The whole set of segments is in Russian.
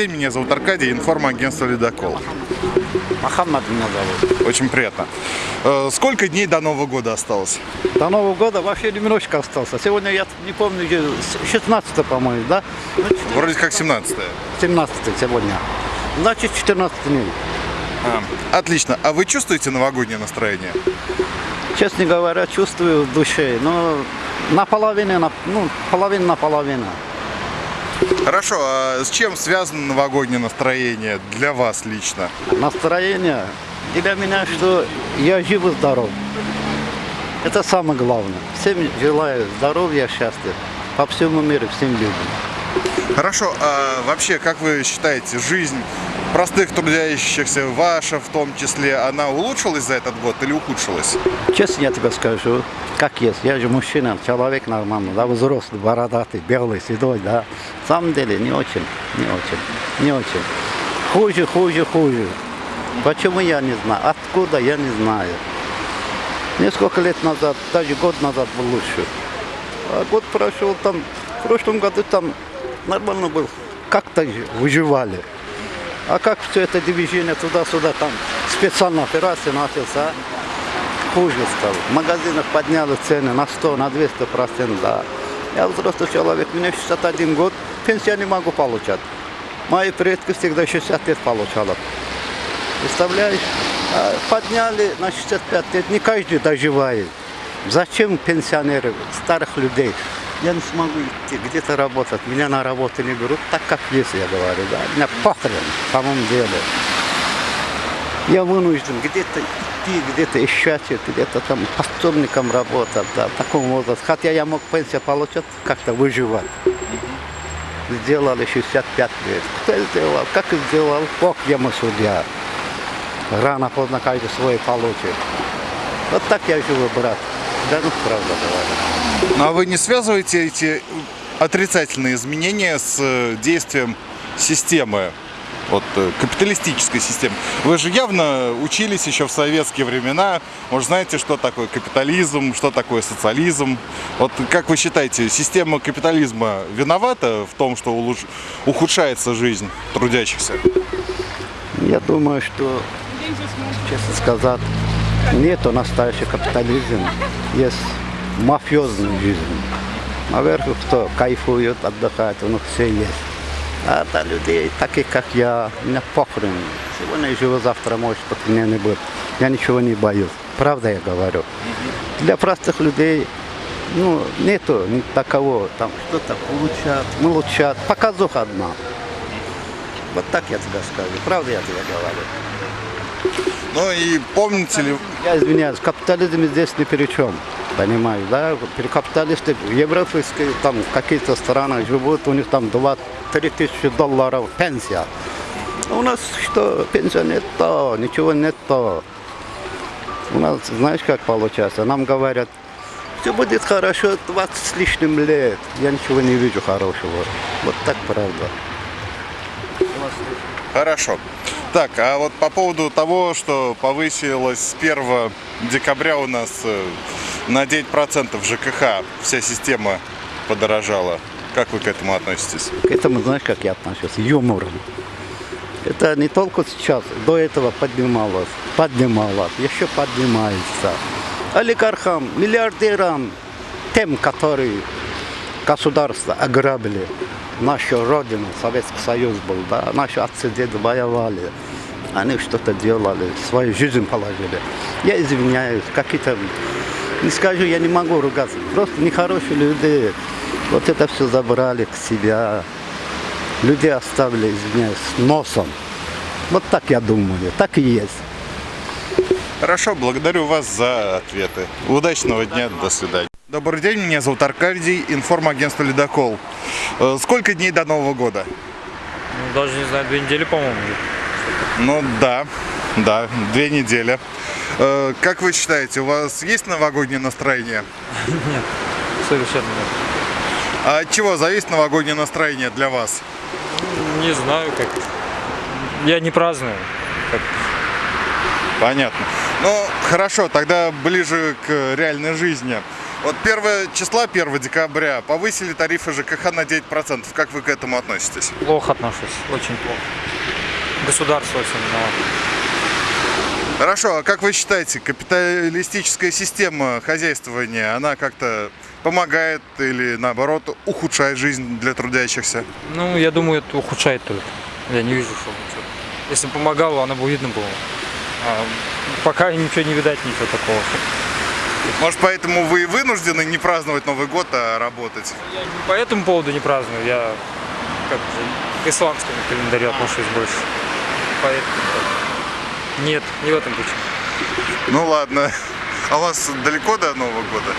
день, меня зовут Аркадий, информагентство «Ледокол». Мохаммад меня зовут. Очень приятно. Э, Сколько дней до Нового года осталось? До Нового года вообще немножечко остался. Сегодня я не помню, где, 16 по-моему, да? Ну, Вроде как 17 17 сегодня. Значит, 14 дней. Отлично. А вы чувствуете новогоднее настроение? Честно говоря, чувствую в душе, но наполовину, на, ну, половина на половину. Хорошо, а с чем связано новогоднее настроение для вас лично? Настроение для меня, что я жив и здоров. Это самое главное. Всем желаю здоровья, счастья по всему миру, всем людям. Хорошо, а вообще, как вы считаете, жизнь простых трудящихся, ваша в том числе, она улучшилась за этот год или ухудшилась? Честно я тебе скажу, как есть. Я же мужчина, человек нормальный, да, взрослый, бородатый, белый, седой, да. В самом деле не очень, не очень, не очень. Хуже, хуже, хуже. Почему я не знаю? Откуда я не знаю. Несколько лет назад, даже год назад был лучше. А год прошел там, в прошлом году там нормально был. Как-то выживали. А как все это движение туда-сюда, там специальная операция начался, хуже стало. В магазинах подняли цены на 100, на 200 процентов, да. Я взрослый человек, мне 61 год, пенсию не могу получать. Мои предки всегда 60 лет получали. Представляешь? А подняли на 65 лет, не каждый доживает. Зачем пенсионеры, старых людей? Я не смогу идти, где-то работать, меня на работу не берут, так как есть, я говорю, да. Меня похрен, в самом деле. Я вынужден где-то идти, где-то искать, где-то там пособником работать, да, в таком возрасте. Хотя я мог пенсию получать, как-то выживать. Сделали 65 лет. Кто сделал? Как сделал? Бог ему судья. Рано, поздно каждый свой получит. Вот так я живу, брат. Да ну, правда говорю. Ну а вы не связываете эти отрицательные изменения с э, действием системы? Вот э, капиталистической системы. Вы же явно учились еще в советские времена. Может, знаете, что такое капитализм, что такое социализм. Вот как вы считаете, система капитализма виновата в том, что улуч- ухудшается жизнь трудящихся? Я думаю, что, честно сказать, нету настоящий капитализм. Есть мафиозная жизнь. Наверху кто кайфует, отдыхает, у них все есть. А для людей, таких как я, меня похрен. Сегодня живу, завтра может быть меня не будет. Я ничего не боюсь. Правда я говорю. Для простых людей ну, нету такого, там что-то улучшат, улучшат. Показуха одна. Вот так я тебе скажу. Правда я тебе говорю. Ну и помните ли, Я извиняюсь, капитализм здесь ни при чем. Понимаешь, да? Капиталисты европейские там какие-то страны живут, у них там 2-3 тысячи долларов пенсия. А У нас что, пенсия нет то, ничего нет то. У нас, знаешь, как получается? Нам говорят, все будет хорошо 20 с лишним лет. Я ничего не вижу хорошего. Вот так правда. Хорошо. Так, а вот по поводу того, что повысилось с 1 декабря у нас э, на 9% ЖКХ, вся система подорожала. Как вы к этому относитесь? К этому, знаешь, как я отношусь? Юмором. Это не только сейчас, до этого поднималось, поднималось, еще поднимается. Олигархам, миллиардерам, тем, которые государство ограбили, нашу родину, Советский Союз был, да, наши отцы, деды воевали, они что-то делали, свою жизнь положили. Я извиняюсь, какие-то, не скажу, я не могу ругаться, просто нехорошие люди, вот это все забрали к себе, людей оставили, извиняюсь, носом. Вот так я думаю, так и есть. Хорошо, благодарю вас за ответы. Удачного дня, до свидания. Добрый день, меня зовут Аркадий, информагентство «Ледокол». Э, Сколько дней до Нового года? Ну, Даже не знаю, две недели, по-моему. Ну да, да, две недели. Э, Как вы считаете, у вас есть новогоднее настроение? Нет, совершенно нет. А от чего зависит новогоднее настроение для вас? Не знаю, как. Я не праздную. Как... Понятно. Ну, хорошо, тогда ближе к реальной жизни. Вот 1 числа, 1 декабря, повысили тарифы ЖКХ на 9%. Как вы к этому относитесь? Плохо отношусь, очень плохо. Государство очень виновато. Хорошо, а как вы считаете, капиталистическая система хозяйствования, она как-то помогает или наоборот ухудшает жизнь для трудящихся? Ну, я думаю, это ухудшает только. Я не вижу, что что-то. Если бы помогало, оно бы видно было. А пока ничего не видать, ничего такого. Может, поэтому вы и вынуждены не праздновать Новый год, а работать? Я не по этому поводу не праздную, я как к исламскому календарю отношусь больше. Поэтому. Нет, не в этом причина. Ну ладно. А у вас далеко до Нового года?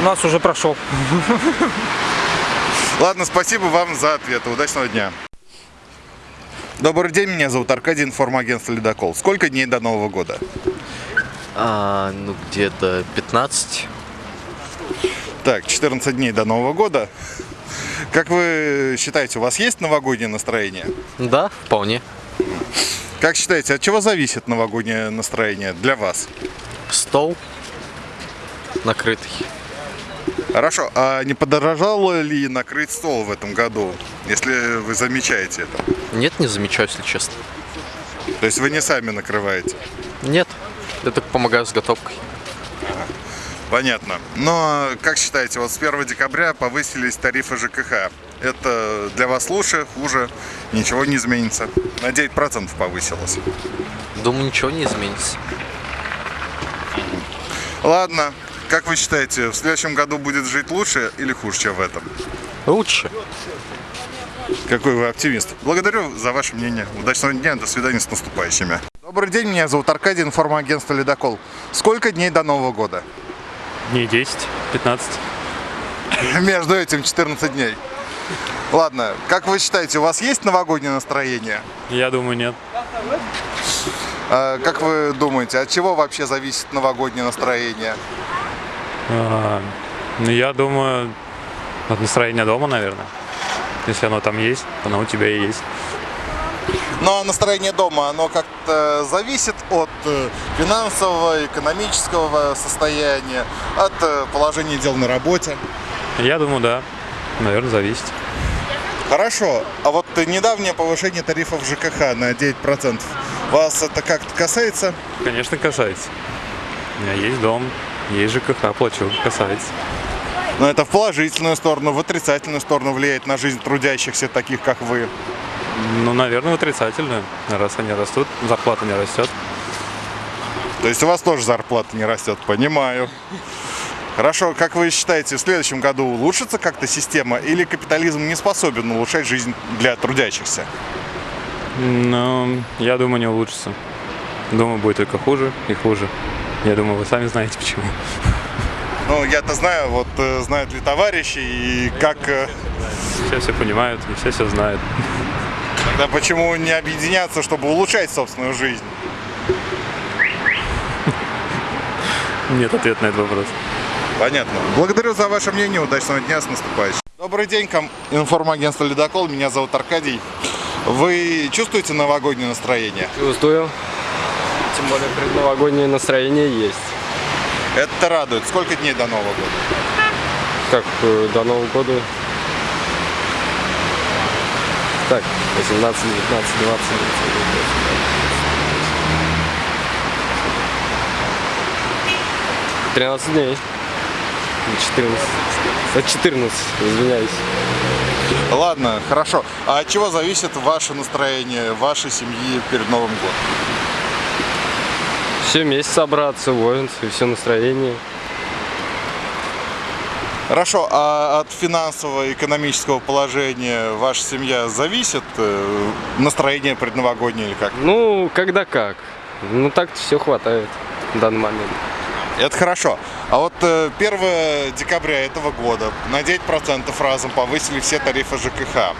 У нас уже прошел. Ладно, спасибо вам за ответы. Удачного дня. Добрый день, меня зовут Аркадий, информагентство «Ледокол». Сколько дней до Нового года? А, ну, где-то 15. Так, 14 дней до Нового года. Как вы считаете, у вас есть новогоднее настроение? Да, вполне. Как считаете, от чего зависит новогоднее настроение для вас? Стол накрытый. Хорошо, а не подорожало ли накрыть стол в этом году, если вы замечаете это? Нет, не замечаю, если честно. То есть вы не сами накрываете? Нет, я только помогаю с готовкой. Понятно. Но как считаете, вот с 1 декабря повысились тарифы ЖКХ. Это для вас лучше, хуже? Ничего не изменится. На 9% повысилось. Думаю, ничего не изменится. Ладно. Как вы считаете, в следующем году будет жить лучше или хуже, чем в этом? Лучше. Какой вы оптимист. Благодарю за ваше мнение. Удачного дня, до свидания с наступающими. Добрый день, меня зовут Аркадий, информагентство «Ледокол». Сколько дней до Нового года? Дней 10, 15. Между этим 14 дней. Ладно, как вы считаете, у вас есть новогоднее настроение? Я думаю, нет. А, как вы думаете, от чего вообще зависит новогоднее настроение? А, ну, я думаю, от настроения дома, наверное. Если оно там есть, оно у тебя и есть. Но настроение дома, оно как-то зависит от э, финансового, экономического состояния, от э, положения дел на работе. Я думаю, да. Наверное, зависит. Хорошо, а вот недавнее повышение тарифов ЖКХ на 9%, вас это как-то касается? Конечно, касается. У меня есть дом, есть ЖКХ, плачу, касается. Но это в положительную сторону, в отрицательную сторону влияет на жизнь трудящихся, таких как вы. Ну, наверное, отрицательную. Раз они растут, зарплата не растет. То есть у вас тоже зарплата не растет, понимаю. Хорошо, как вы считаете, в следующем году улучшится как-то система или капитализм не способен улучшать жизнь для трудящихся? Ну, я думаю, не улучшится. Думаю, будет только хуже и хуже. Я думаю, вы сами знаете почему. Ну, я-то знаю, вот э, знают ли товарищи и как... э, Все все понимают, и все все знают. Тогда почему не объединяться, чтобы улучшать собственную жизнь? Нет ответа на этот вопрос. Понятно. Благодарю за ваше мнение. Удачного дня с наступающим. Добрый день, ком... информагентство «Ледокол». Меня зовут Аркадий. Вы чувствуете новогоднее настроение? Чувствую. Тем более предновогоднее настроение есть. Это радует. Сколько дней до Нового года? Как э, до Нового года. Так, 18, 19, 20, 13 дней. 14. От 14, извиняюсь. Ладно, хорошо. А от чего зависит ваше настроение, вашей семьи перед Новым годом? Все вместе собраться, и все настроение. Хорошо, а от финансового и экономического положения ваша семья зависит? э, Настроение предновогоднее или как? Ну, когда как. Ну, так-то все хватает в данный момент. Это хорошо. А вот э, 1 декабря этого года на 9% разом повысили все тарифы ЖКХ.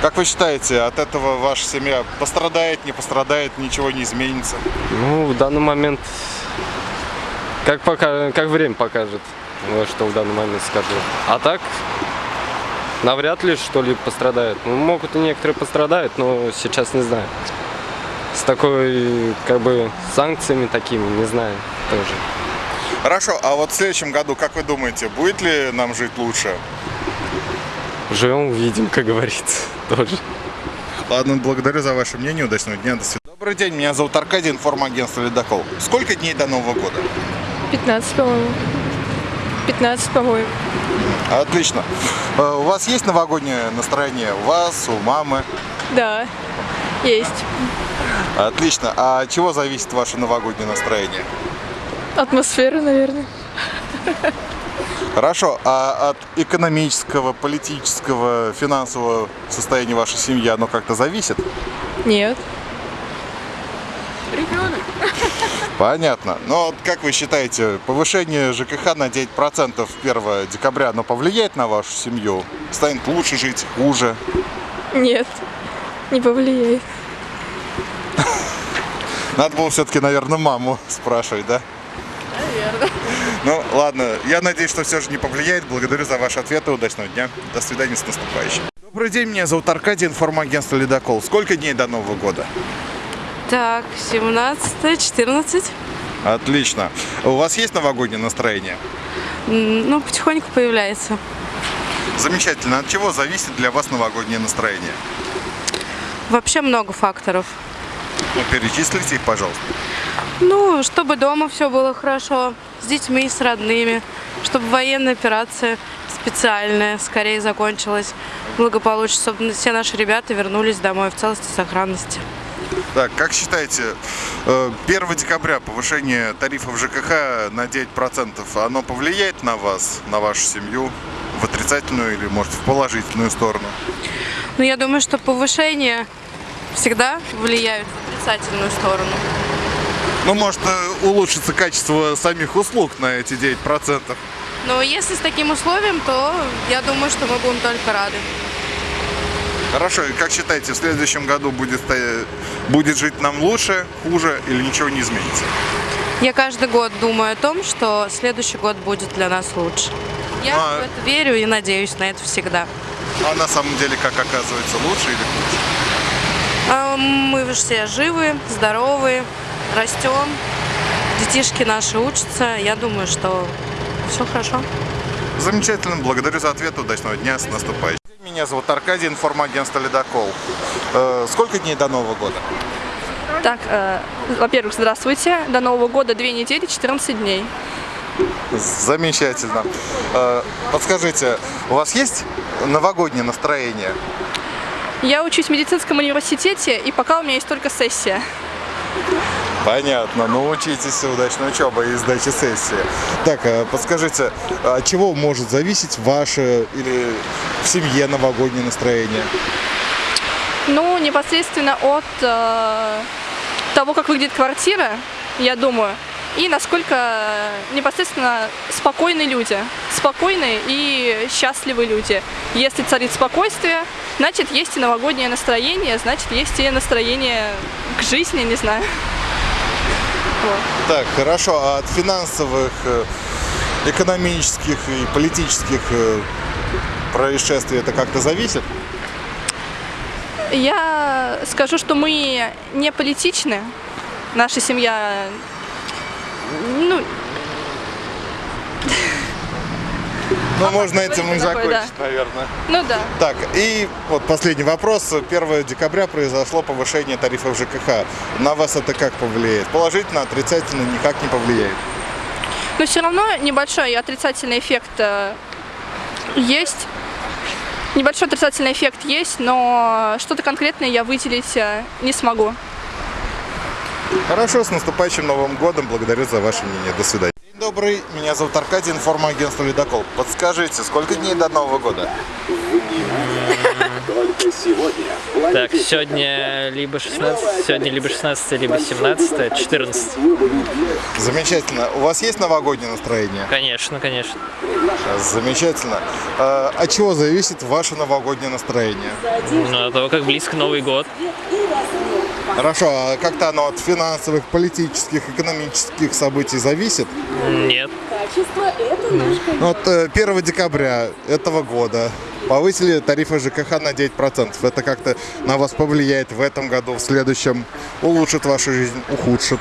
Как вы считаете, от этого ваша семья пострадает, не пострадает, ничего не изменится? Ну, в данный момент, как, пока, как время покажет, вот что в данный момент скажу. А так, навряд ли что-либо пострадает. Ну, могут и некоторые пострадают, но сейчас не знаю. С такой, как бы, санкциями такими, не знаю, тоже. Хорошо, а вот в следующем году, как вы думаете, будет ли нам жить лучше? Живем, увидим, как говорится. Тоже. Ладно, благодарю за ваше мнение, удачного дня, до свидания. Добрый день, меня зовут Аркадий, информагентство «Ледокол». Сколько дней до Нового года? 15, по-моему. 15, по-моему. Отлично. Э, У вас есть новогоднее настроение? У вас, у мамы? Да, есть. Отлично. А от чего зависит ваше новогоднее настроение? Атмосфера, наверное. Хорошо. А от экономического, политического, финансового состояния вашей семьи оно как-то зависит? Нет. Понятно. Но вот как вы считаете, повышение ЖКХ на 9% 1 декабря, оно повлияет на вашу семью? Станет лучше жить, хуже? Нет. Не повлияет. Надо было все-таки, наверное, маму спрашивать, да? Наверное. Ну, ладно. Я надеюсь, что все же не повлияет. Благодарю за ваши ответы. Удачного дня. До свидания с наступающим. Добрый день, меня зовут Аркадий, информагентство «Ледокол». Сколько дней до Нового года? Так, 17, 14. Отлично. У вас есть новогоднее настроение? Ну, потихоньку появляется. Замечательно. От чего зависит для вас новогоднее настроение? Вообще много факторов. Ну, перечислите их, пожалуйста. Ну, чтобы дома все было хорошо, с детьми, с родными, чтобы военная операция специальная скорее закончилась благополучно, чтобы все наши ребята вернулись домой в целости и сохранности. Так, как считаете, э, 1 декабря повышение тарифов ЖКХ на 9%, оно повлияет на вас, на вашу семью в отрицательную или, может, в положительную сторону? Но я думаю, что повышение всегда влияют в отрицательную сторону. Ну, может, э, улучшится качество самих услуг на эти 9%. Но если с таким условием, то я думаю, что мы будем только рады. Хорошо, и как считаете, в следующем году будет, ста- будет жить нам лучше, хуже или ничего не изменится? Я каждый год думаю о том, что следующий год будет для нас лучше. Я А- в это верю и надеюсь на это всегда. А на самом деле, как оказывается, лучше или хуже? А Мы все живы, здоровы, растем, детишки наши учатся. Я думаю, что все хорошо. Замечательно, благодарю за ответ, удачного дня, с наступающим. Меня зовут Аркадий, информагентство «Ледокол». Э, сколько дней до Нового года? Так, э, во-первых, здравствуйте. До Нового года 2 недели, 14 дней. Замечательно. Э, подскажите, у вас есть новогоднее настроение? Я учусь в медицинском университете, и пока у меня есть только сессия. Понятно, ну учитесь, удачной учебы и сдачи сессии. Так, э, подскажите, от чего может зависеть ваше или в семье новогоднее настроение? Ну, непосредственно от э, того, как выглядит квартира, я думаю, и насколько непосредственно спокойны люди. Спокойные и счастливые люди. Если царит спокойствие, значит, есть и новогоднее настроение, значит, есть и настроение к жизни, не знаю. Вот. Так, хорошо, а от финансовых, э, экономических и политических э, происшествий это как-то зависит? Я скажу, что мы не политичны. Наша семья, ну, Ну, можно этим и закончить, да. наверное. ну да. Так, и вот последний вопрос. 1 декабря произошло повышение тарифов ЖКХ. На вас это как повлияет? Положительно, отрицательно, никак не повлияет? Но все равно небольшой отрицательный эффект э, есть. Небольшой отрицательный эффект есть, но что-то конкретное я выделить э, не смогу. Хорошо, с наступающим Новым годом. Благодарю за ваше мнение. До свидания. Добрый. Меня зовут Аркадий, информагентство «Ледокол». Подскажите, сколько дней до Нового года? Так, сегодня либо 16, сегодня либо 16, либо 17, 14. Замечательно. У вас есть новогоднее настроение? Конечно, конечно. Замечательно. А, от чего зависит ваше новогоднее настроение? Ну, от того, как близко Новый год. Хорошо, а как-то оно от финансовых, политических, экономических событий зависит? Нет. Ну, Вот э, 1 декабря этого года повысили тарифы ЖКХ на 9%. Это как-то на вас повлияет в этом году, в следующем? Улучшит вашу жизнь, ухудшит?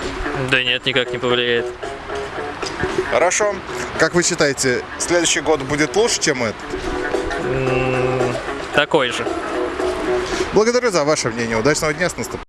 Да нет, никак не повлияет. Хорошо. Как вы считаете, следующий год будет лучше, чем этот? Такой же. Благодарю за ваше мнение. Удачного дня с наступ-